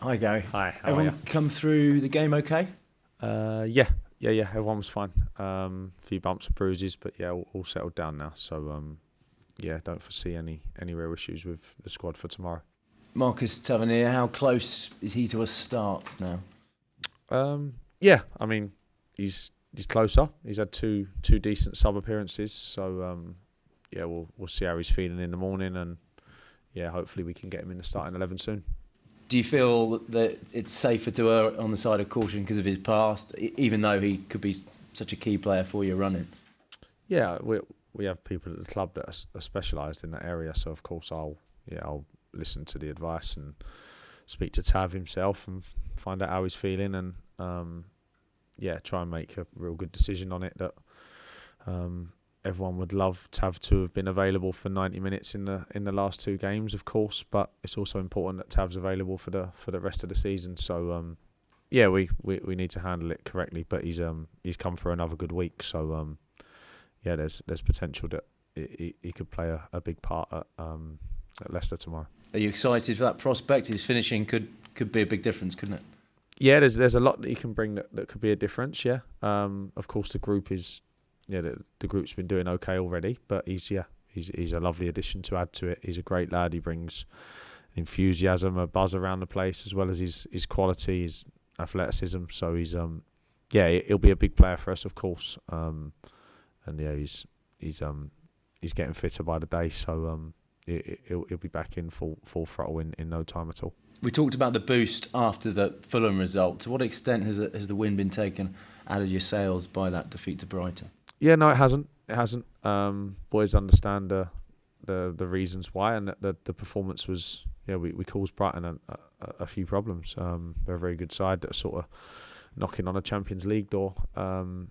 Hi, Gary. Hi, Everyone come through the game okay? Uh, yeah, yeah, yeah. Everyone was fine. Um, a few bumps and bruises, but yeah, all, all settled down now. So um, yeah, don't foresee any any real issues with the squad for tomorrow. Marcus Tavernier, how close is he to a start now? Um, yeah, I mean, he's he's closer. He's had two two decent sub appearances, so um, yeah, we'll we'll see how he's feeling in the morning, and yeah, hopefully we can get him in the starting eleven soon. Do you feel that it's safer to err on the side of caution because of his past, even though he could be such a key player for your running? Yeah, we we have people at the club that are specialised in that area, so of course I'll yeah I'll listen to the advice and speak to Tav himself and find out how he's feeling and um, yeah try and make a real good decision on it that um, everyone would love Tav to have been available for 90 minutes in the in the last two games of course but it's also important that Tav's available for the for the rest of the season so um, yeah we, we, we need to handle it correctly but he's um he's come for another good week so um, yeah, there's there's potential that he, he, he could play a, a big part at, um, at Leicester tomorrow. Are you excited for that prospect? His finishing could could be a big difference, couldn't it? Yeah, there's there's a lot that he can bring that, that could be a difference. Yeah, um, of course the group is yeah the, the group's been doing okay already, but he's yeah he's he's a lovely addition to add to it. He's a great lad. He brings enthusiasm, a buzz around the place, as well as his his quality, his athleticism. So he's um yeah he- he'll be a big player for us, of course. Um, and yeah he's he's um he's getting fitter by the day. So um he- he'll he'll be back in full full throttle in, in no time at all. We talked about the boost after the Fulham result. To what extent has the, has the wind been taken out of your sails by that defeat to Brighton? Yeah, no, it hasn't. It hasn't. Um, boys understand the the the reasons why, and that the, the performance was. Yeah, we, we caused Brighton a, a, a few problems. Um, they're a very good side that are sort of knocking on a Champions League door. Um,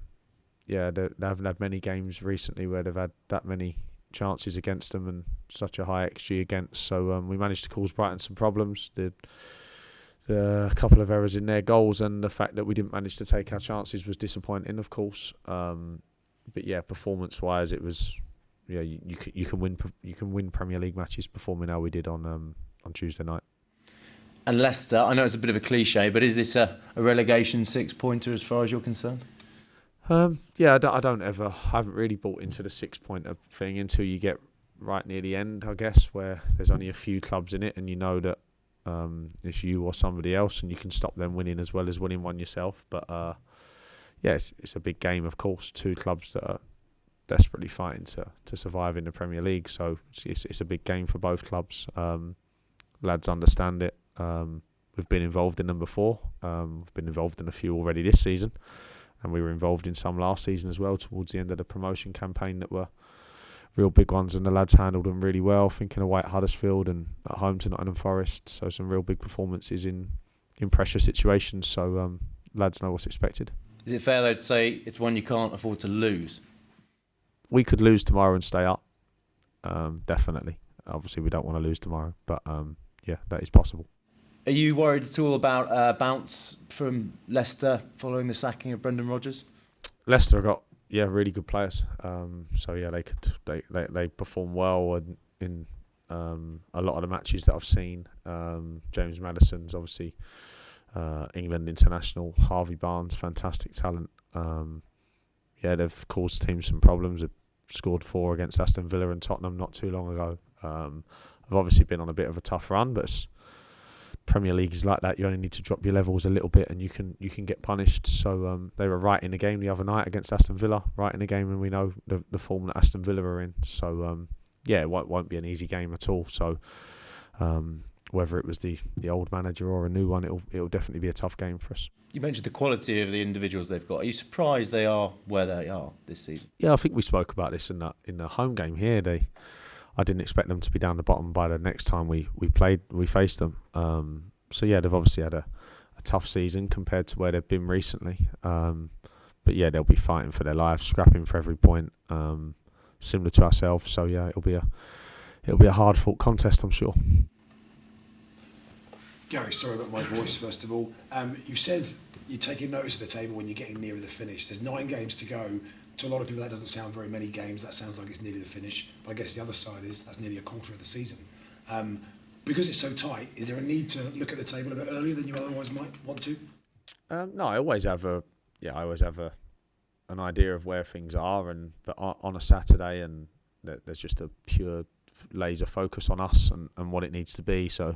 yeah, they, they haven't had many games recently where they've had that many chances against them and such a high xG against. So um, we managed to cause Brighton some problems. The, the a couple of errors in their goals and the fact that we didn't manage to take our chances was disappointing, of course. Um, but yeah, performance wise, it was yeah you, you can you can win you can win Premier League matches performing how we did on um on Tuesday night. And Leicester, I know it's a bit of a cliche, but is this a, a relegation six pointer as far as you're concerned? Um, yeah, I don't, I don't ever I haven't really bought into the six pointer thing until you get right near the end, I guess, where there's only a few clubs in it, and you know that um, it's you or somebody else, and you can stop them winning as well as winning one yourself. But uh, yeah, it's, a big game, of course. Two clubs that are desperately fighting to, to survive in the Premier League, so it's, it's, a big game for both clubs. Um, lads understand it. Um, we've been involved in them before. Um, we've been involved in a few already this season and we were involved in some last season as well towards the end of the promotion campaign that were real big ones and the lads handled them really well thinking of White Huddersfield and at home to Nottingham Forest so some real big performances in in pressure situations so um, lads know what's expected Is it fair though to say it's one you can't afford to lose? we could lose tomorrow and stay up um, definitely obviously we don't want to lose tomorrow but um, yeah that is possible Are you worried at all about uh, bounce from Leicester following the sacking of Brendan Rodgers? Leicester have got yeah really good players. Um, so yeah, they could they they, they perform well in, in um, a lot of the matches that I've seen. Um, James Maddison's obviously uh, England international. Harvey Barnes, fantastic talent. Um, yeah, they've caused teams some problems. They've scored four against Aston Villa and Tottenham not too long ago. Um, I've obviously been on a bit of a tough run, but Premier League is like that. You only need to drop your levels a little bit, and you can you can get punished. So um, they were right in the game the other night against Aston Villa, right in the game, and we know the the form that Aston Villa are in. So um, yeah, it won't, won't be an easy game at all. So um, whether it was the, the old manager or a new one, it'll it'll definitely be a tough game for us. You mentioned the quality of the individuals they've got. Are you surprised they are where they are this season? Yeah, I think we spoke about this in the in the home game here. They, I didn't expect them to be down the bottom by the next time we, we played we faced them. Um, so yeah, they've obviously had a, a tough season compared to where they've been recently. Um, but yeah, they'll be fighting for their lives, scrapping for every point, um, similar to ourselves. So yeah, it'll be a it'll be a hard fought contest, I'm sure. Gary, sorry about my voice, first of all. Um, you said you're taking notice of the table when you're getting nearer the finish. There's nine games to go. To a lot of people, that doesn't sound very many games. That sounds like it's nearly the finish. But I guess the other side is that's nearly a quarter of the season. Um, because it's so tight, is there a need to look at the table a bit earlier than you otherwise might want to? Um, no, I always have a yeah, I always have a an idea of where things are, and but on, a Saturday, and there's just a pure laser focus on us and, and what it needs to be. So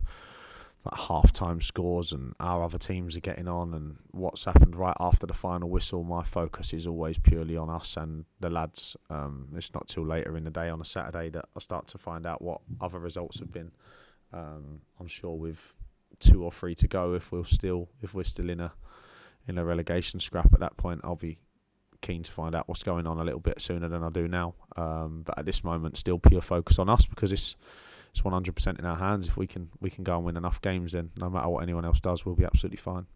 like half time scores and our other teams are getting on and what's happened right after the final whistle. My focus is always purely on us and the lads. Um, it's not till later in the day on a Saturday that I start to find out what other results have been. Um, I'm sure with two or three to go, if we're still if we're still in a in a relegation scrap at that point, I'll be keen to find out what's going on a little bit sooner than I do now. Um, but at this moment, still pure focus on us because it's it's 100% in our hands. If we can we can go and win enough games, then no matter what anyone else does, we'll be absolutely fine.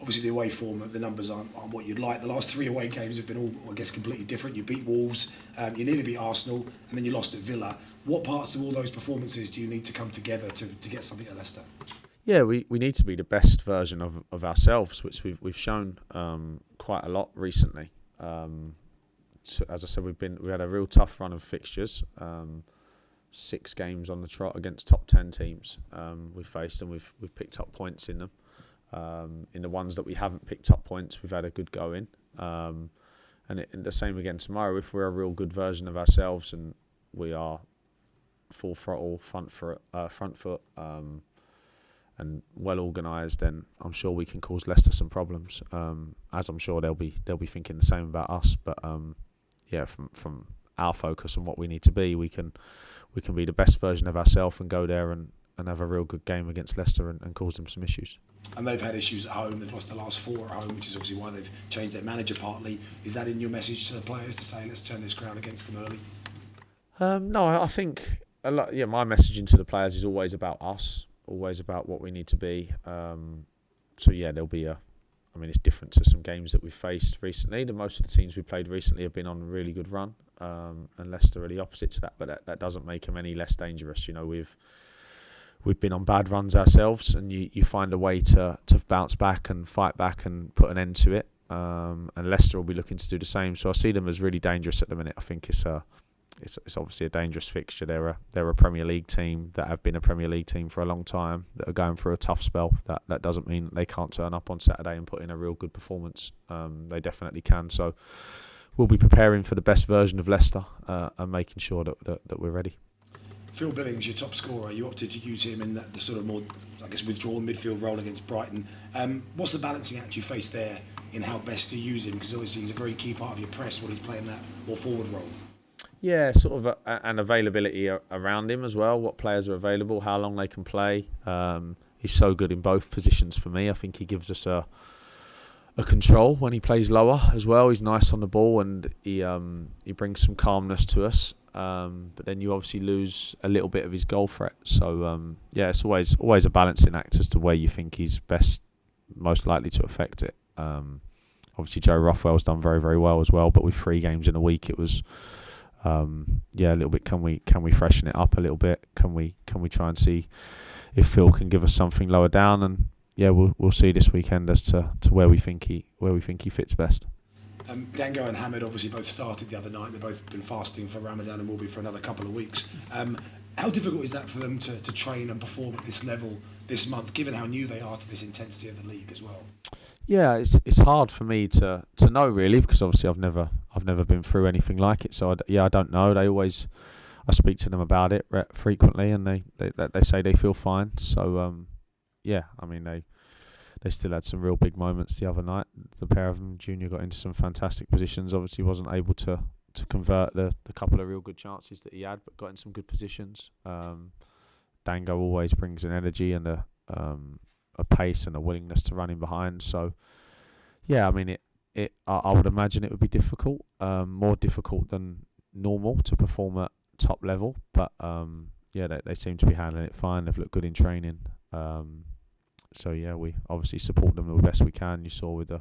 Obviously, the away form, the numbers aren't, aren't what you'd like. The last three away games have been all, I guess, completely different. You beat Wolves, um, you nearly beat Arsenal, and then you lost at Villa. What parts of all those performances do you need to come together to, to get something at Leicester? Yeah, we, we need to be the best version of, of ourselves, which we've we've shown um, quite a lot recently. Um, so as I said, we've been we had a real tough run of fixtures. Um, six games on the trot against top ten teams um, we've faced, and we've we've picked up points in them. Um, in the ones that we haven't picked up points, we've had a good go in. Um, and, it, and the same again tomorrow. If we're a real good version of ourselves and we are full throttle, front foot, uh, front foot, um, and well organised, then I'm sure we can cause Leicester some problems. Um, as I'm sure they'll be they'll be thinking the same about us. But um, yeah, from from our focus and what we need to be, we can we can be the best version of ourselves and go there and, and have a real good game against Leicester and, and cause them some issues. And they've had issues at home. They've lost the last four at home, which is obviously why they've changed their manager partly. Is that in your message to the players to say let's turn this ground against them early? Um, no, I think a lot. Yeah, my messaging to the players is always about us, always about what we need to be. Um, so yeah, there'll be a. I mean, it's different to some games that we've faced recently. The most of the teams we played recently have been on a really good run, um, and Leicester are the opposite to that. But that, that doesn't make them any less dangerous. You know, we've we've been on bad runs ourselves, and you, you find a way to to bounce back and fight back and put an end to it. Um, and Leicester will be looking to do the same. So I see them as really dangerous at the minute. I think it's a it's, it's obviously a dangerous fixture. They're a they're a Premier League team that have been a Premier League team for a long time that are going through a tough spell. That that doesn't mean they can't turn up on Saturday and put in a real good performance. Um, they definitely can. So we'll be preparing for the best version of Leicester uh, and making sure that, that, that we're ready. Phil Billings, your top scorer, you opted to use him in that, the sort of more, I guess, withdrawn midfield role against Brighton. Um, what's the balancing act you face there in how best to use him? Because obviously he's a very key part of your press when he's playing that more forward role. Yeah, sort of a, an availability around him as well. What players are available, how long they can play. Um, he's so good in both positions for me. I think he gives us a a control when he plays lower as well. He's nice on the ball and he um, he brings some calmness to us. Um, but then you obviously lose a little bit of his goal threat. So um, yeah, it's always always a balancing act as to where you think he's best, most likely to affect it. Um, obviously, Joe Rothwell's done very very well as well. But with three games in a week, it was um, yeah, a little bit. Can we can we freshen it up a little bit? Can we can we try and see if Phil can give us something lower down? And yeah, we'll we'll see this weekend as to, to where we think he where we think he fits best. Um, Dango and Hamed obviously both started the other night. They've both been fasting for Ramadan and will be for another couple of weeks. Um, how difficult is that for them to, to train and perform at this level this month, given how new they are to this intensity of the league as well? Yeah, it's it's hard for me to, to know really because obviously I've never I've never been through anything like it. So I, yeah, I don't know. They always I speak to them about it frequently, and they they they say they feel fine. So um, yeah, I mean they they still had some real big moments the other night. The pair of them, Junior, got into some fantastic positions. Obviously, wasn't able to to convert the the couple of real good chances that he had, but got in some good positions. Um, Dango always brings an energy and a um, a pace and a willingness to run in behind. So, yeah, I mean, it, it I, I would imagine it would be difficult, um, more difficult than normal to perform at top level. But um, yeah, they, they seem to be handling it fine. They've looked good in training. Um, so yeah, we obviously support them the best we can. You saw with the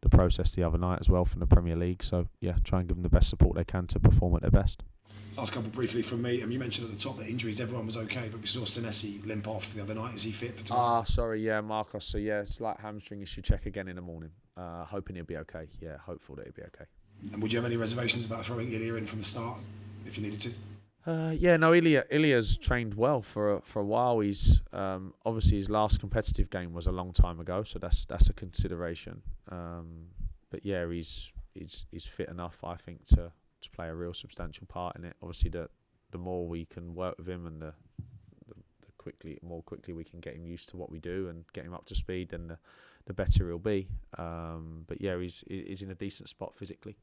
the process the other night as well from the Premier League. So yeah, try and give them the best support they can to perform at their best. Last couple briefly from me. Um, you mentioned at the top that injuries, everyone was okay, but we saw Senesi limp off the other night. Is he fit for tomorrow? Ah, sorry, yeah, Marcos. So yeah, slight hamstring issue. Check again in the morning. Uh, hoping he'll be okay. Yeah, hopeful that he'll be okay. And would you have any reservations about throwing Ilya in from the start if you needed to? Uh, yeah, no, Ilya Ilya's trained well for a, for a while. He's um, obviously his last competitive game was a long time ago, so that's that's a consideration. Um, but yeah, he's he's he's fit enough, I think, to to play a real substantial part in it. Obviously, the the more we can work with him and the the, the quickly more quickly we can get him used to what we do and get him up to speed, then the the better he'll be. Um, but yeah, he's he's in a decent spot physically.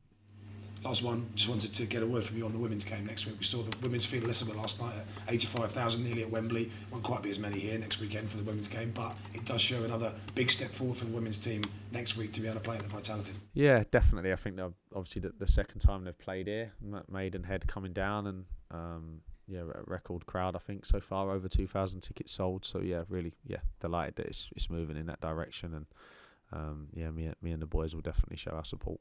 Last one, just wanted to get a word from you on the women's game next week. We saw the women's Finalissima last night at 85,000 nearly at Wembley. Won't quite be as many here next weekend for the women's game, but it does show another big step forward for the women's team next week to be able to play at the Vitality. Yeah, definitely. I think obviously the, the second time they've played here, Maidenhead coming down, and um, yeah, a record crowd I think so far, over 2,000 tickets sold. So yeah, really, yeah, delighted that it's it's moving in that direction, and um, yeah, me me and the boys will definitely show our support.